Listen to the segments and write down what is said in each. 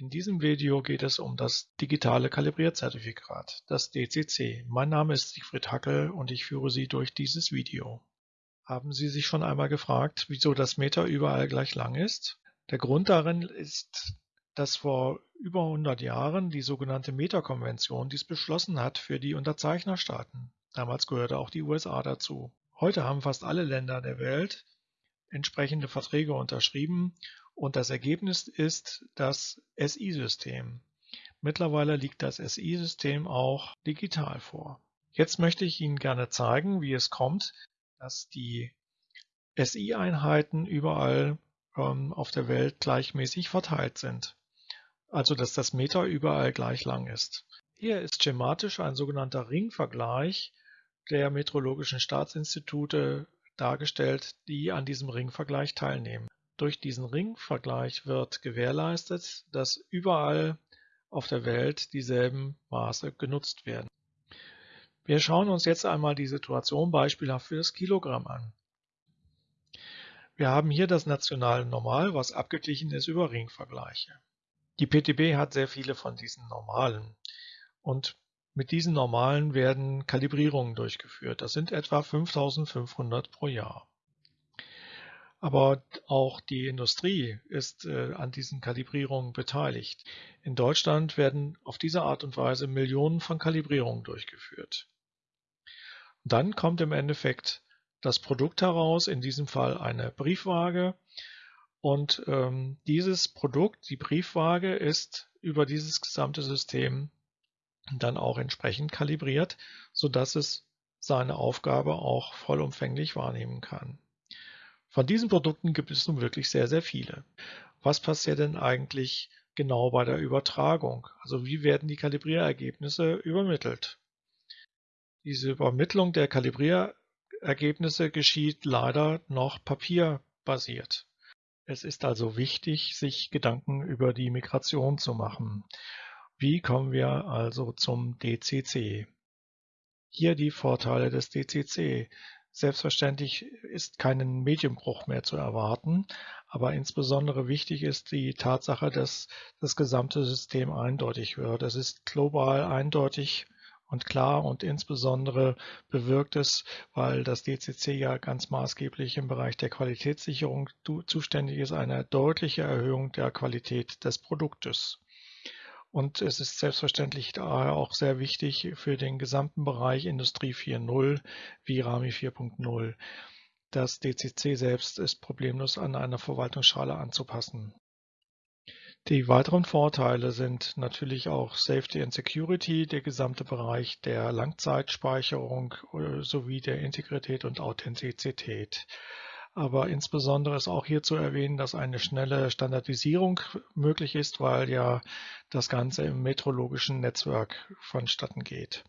In diesem Video geht es um das digitale Kalibrierzertifikat, das DCC. Mein Name ist Siegfried Hackel und ich führe Sie durch dieses Video. Haben Sie sich schon einmal gefragt, wieso das Meter überall gleich lang ist? Der Grund darin ist, dass vor über 100 Jahren die sogenannte Meterkonvention dies beschlossen hat für die Unterzeichnerstaaten. Damals gehörte auch die USA dazu. Heute haben fast alle Länder der Welt entsprechende Verträge unterschrieben und das Ergebnis ist das SI-System. Mittlerweile liegt das SI-System auch digital vor. Jetzt möchte ich Ihnen gerne zeigen, wie es kommt, dass die SI-Einheiten überall ähm, auf der Welt gleichmäßig verteilt sind. Also dass das Meter überall gleich lang ist. Hier ist schematisch ein sogenannter Ringvergleich der metrologischen Staatsinstitute dargestellt, die an diesem Ringvergleich teilnehmen. Durch diesen Ringvergleich wird gewährleistet, dass überall auf der Welt dieselben Maße genutzt werden. Wir schauen uns jetzt einmal die Situation beispielhaft für das Kilogramm an. Wir haben hier das nationale Normal, was abgeglichen ist über Ringvergleiche. Die PTB hat sehr viele von diesen Normalen und mit diesen Normalen werden Kalibrierungen durchgeführt. Das sind etwa 5500 pro Jahr. Aber auch die Industrie ist äh, an diesen Kalibrierungen beteiligt. In Deutschland werden auf diese Art und Weise Millionen von Kalibrierungen durchgeführt. Und dann kommt im Endeffekt das Produkt heraus, in diesem Fall eine Briefwaage. Und ähm, dieses Produkt, die Briefwaage, ist über dieses gesamte System dann auch entsprechend kalibriert, sodass es seine Aufgabe auch vollumfänglich wahrnehmen kann. Von diesen Produkten gibt es nun wirklich sehr, sehr viele. Was passiert denn eigentlich genau bei der Übertragung? Also wie werden die Kalibrierergebnisse übermittelt? Diese Übermittlung der Kalibrierergebnisse geschieht leider noch papierbasiert. Es ist also wichtig, sich Gedanken über die Migration zu machen. Wie kommen wir also zum DCC? Hier die Vorteile des DCC. Selbstverständlich ist kein Medienbruch mehr zu erwarten, aber insbesondere wichtig ist die Tatsache, dass das gesamte System eindeutig wird. Es ist global eindeutig und klar und insbesondere bewirkt es, weil das DCC ja ganz maßgeblich im Bereich der Qualitätssicherung zuständig ist, eine deutliche Erhöhung der Qualität des Produktes. Und es ist selbstverständlich daher auch sehr wichtig für den gesamten Bereich Industrie 4.0 wie RAMI 4.0. Das DCC selbst ist problemlos an eine Verwaltungsschale anzupassen. Die weiteren Vorteile sind natürlich auch Safety and Security, der gesamte Bereich der Langzeitspeicherung äh, sowie der Integrität und Authentizität. Aber insbesondere ist auch hier zu erwähnen, dass eine schnelle Standardisierung möglich ist, weil ja das Ganze im metrologischen Netzwerk vonstatten geht.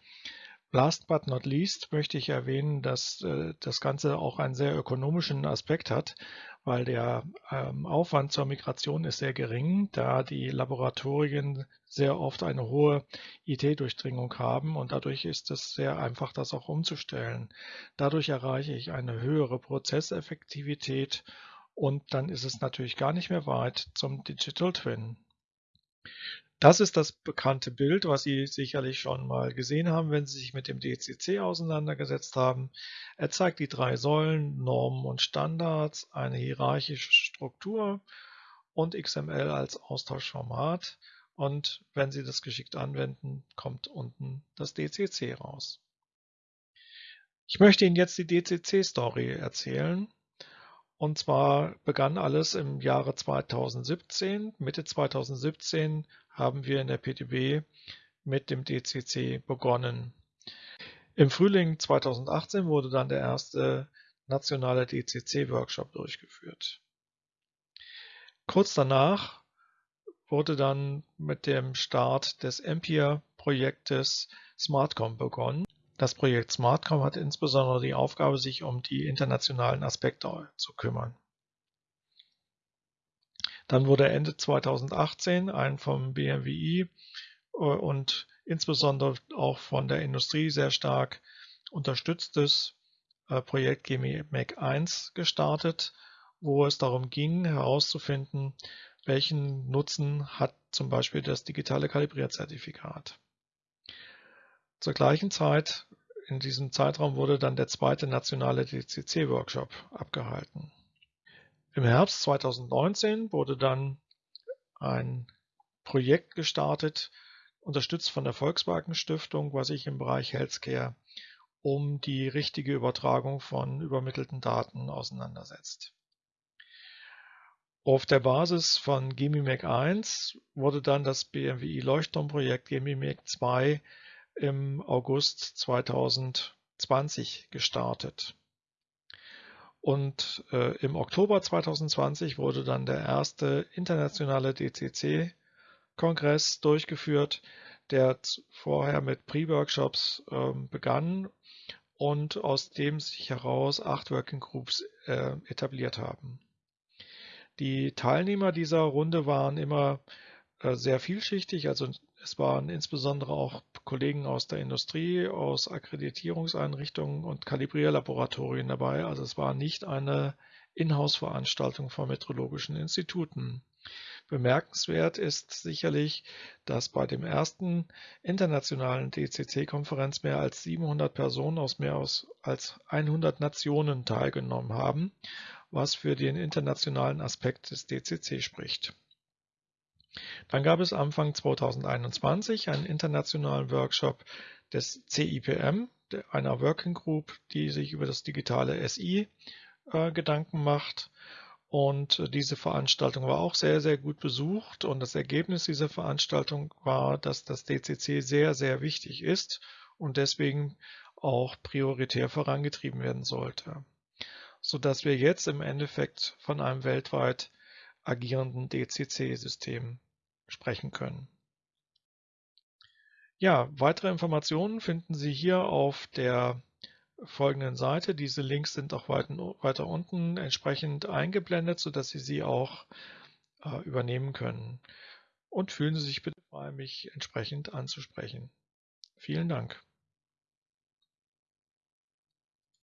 Last but not least möchte ich erwähnen, dass äh, das Ganze auch einen sehr ökonomischen Aspekt hat, weil der ähm, Aufwand zur Migration ist sehr gering, da die Laboratorien sehr oft eine hohe IT-Durchdringung haben und dadurch ist es sehr einfach, das auch umzustellen. Dadurch erreiche ich eine höhere Prozesseffektivität und dann ist es natürlich gar nicht mehr weit zum Digital Twin. Das ist das bekannte Bild, was Sie sicherlich schon mal gesehen haben, wenn Sie sich mit dem DCC auseinandergesetzt haben. Er zeigt die drei Säulen, Normen und Standards, eine hierarchische Struktur und XML als Austauschformat. Und wenn Sie das geschickt anwenden, kommt unten das DCC raus. Ich möchte Ihnen jetzt die DCC-Story erzählen. Und zwar begann alles im Jahre 2017. Mitte 2017 haben wir in der PTB mit dem DCC begonnen. Im Frühling 2018 wurde dann der erste nationale DCC-Workshop durchgeführt. Kurz danach wurde dann mit dem Start des Empire-Projektes SmartCom begonnen. Das Projekt SmartCom hat insbesondere die Aufgabe, sich um die internationalen Aspekte zu kümmern. Dann wurde Ende 2018 ein vom BMWI äh, und insbesondere auch von der Industrie sehr stark unterstütztes äh, Projekt GMEC 1 gestartet, wo es darum ging herauszufinden, welchen Nutzen hat zum Beispiel das digitale Kalibrierzertifikat. Zur gleichen Zeit, in diesem Zeitraum wurde dann der zweite nationale DCC-Workshop abgehalten. Im Herbst 2019 wurde dann ein Projekt gestartet, unterstützt von der Volkswagen Stiftung, was sich im Bereich Healthcare um die richtige Übertragung von übermittelten Daten auseinandersetzt. Auf der Basis von GemiMac 1 wurde dann das BMWI Leuchtturmprojekt GemiMac 2 im August 2020 gestartet. Und äh, im Oktober 2020 wurde dann der erste internationale DCC-Kongress durchgeführt, der vorher mit Pre-Workshops äh, begann und aus dem sich heraus acht Working Groups äh, etabliert haben. Die Teilnehmer dieser Runde waren immer sehr vielschichtig, also es waren insbesondere auch Kollegen aus der Industrie, aus Akkreditierungseinrichtungen und Kalibrierlaboratorien dabei. Also es war nicht eine Inhouse-Veranstaltung von metrologischen Instituten. Bemerkenswert ist sicherlich, dass bei dem ersten internationalen DCC-Konferenz mehr als 700 Personen aus mehr als 100 Nationen teilgenommen haben, was für den internationalen Aspekt des DCC spricht. Dann gab es Anfang 2021 einen internationalen Workshop des CIPM, einer Working Group, die sich über das digitale SI äh, Gedanken macht und diese Veranstaltung war auch sehr, sehr gut besucht. Und das Ergebnis dieser Veranstaltung war, dass das DCC sehr, sehr wichtig ist und deswegen auch prioritär vorangetrieben werden sollte. Sodass wir jetzt im Endeffekt von einem weltweit agierenden DCC-System sprechen können. Ja, weitere Informationen finden Sie hier auf der folgenden Seite. Diese Links sind auch weiter unten entsprechend eingeblendet, sodass Sie sie auch äh, übernehmen können. Und fühlen Sie sich bitte frei, mich entsprechend anzusprechen. Vielen Dank.